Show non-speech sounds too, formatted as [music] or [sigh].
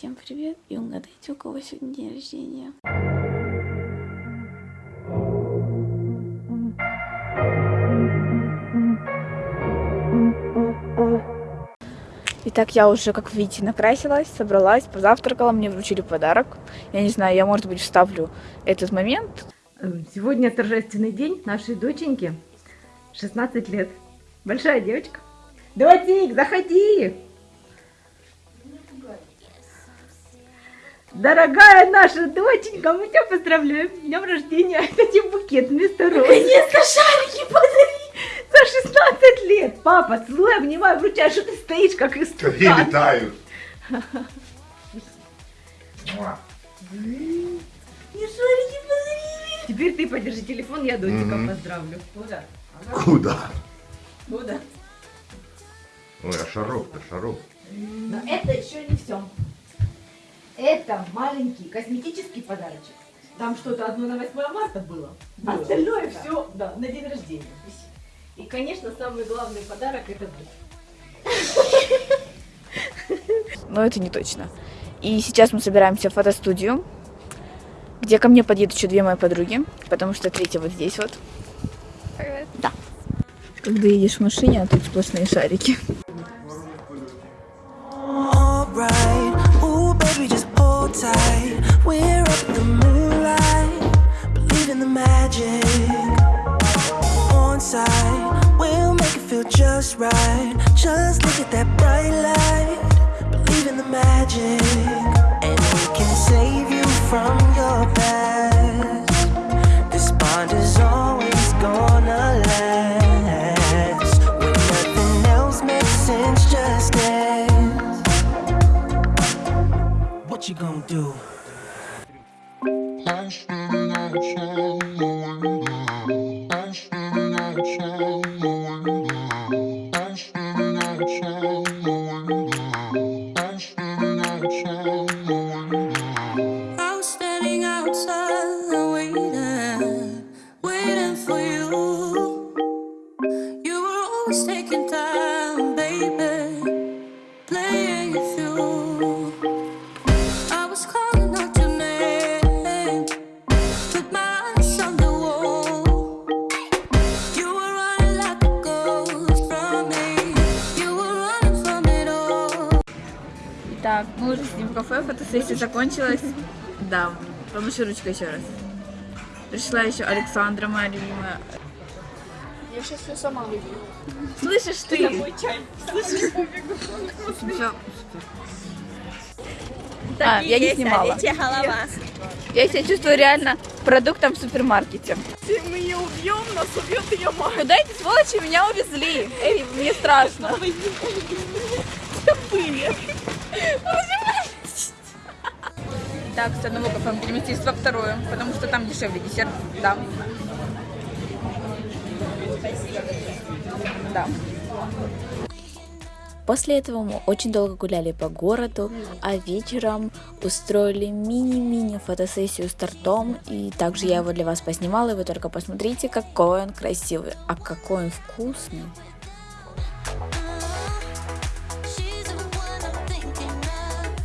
Всем привет и угадайте, у кого сегодня день рождения. Итак, я уже, как видите, накрасилась, собралась, позавтракала, мне вручили подарок. Я не знаю, я, может быть, вставлю этот момент. Сегодня торжественный день нашей доченьки. 16 лет. Большая девочка. Дотик, заходи! Дорогая наша доченька, мы тебя поздравляем с днем рождения. [laughs] Это тебе букет вместо роз. Наконец-то шарики подарили! За 16 лет. Папа, целую, обнимаю, вручаю, что ты стоишь, как истукан. вітаю. Мне шарики подарили! Теперь ты подержи телефон, я доченька Мгм. поздравлю. Куда? Куда? Куда? Ой, а шаров-то, шаров. Но это еще не все. Это маленький косметический подарочек. Там что-то одно на 8 марта было. Было. Остальное Да. все да, на день рождения. И, конечно, самый главный подарок это ты. [laughs] Но это не точно. И сейчас мы собираемся в фотостудию, где ко мне подъедут еще две мои подруги, потому что третья вот здесь вот. Да. Когда едешь в машине, а тут сплошные шарики. alright. We're up in the moonlight, believe in the magic. We'll make it feel just right. Just look at that bright light, the magic. And we can save you from your you gonna do? I'm standing outside my window. I'm standing outside my window. I'm standing outside my window. I'm standing outside my window. I was standing outside waiting, waiting for you. You were always taking time, Итак, мы уже сидим в кафе, фотосессия закончилась. Да, помаши ручкой еще раз. Пришла еще Александра, моя любимая. Я сейчас все сама выпью. Слышишь ты? Всё. А, я не снимала. Я себя чувствую реально продуктом в супермаркете. Если мы ее убьем, нас убьет ее мать. Куда эти сволочи меня увезли? Эй, мне страшно. Так, с одного кафе мы переместились во второе, потому что там дешевле десерт. Да. Да. После этого мы очень долго гуляли по городу, а вечером устроили мини-мини фотосессию с тортом. И также я его для вас поснимала, и вы только посмотрите, какой он красивый, а какой он вкусный.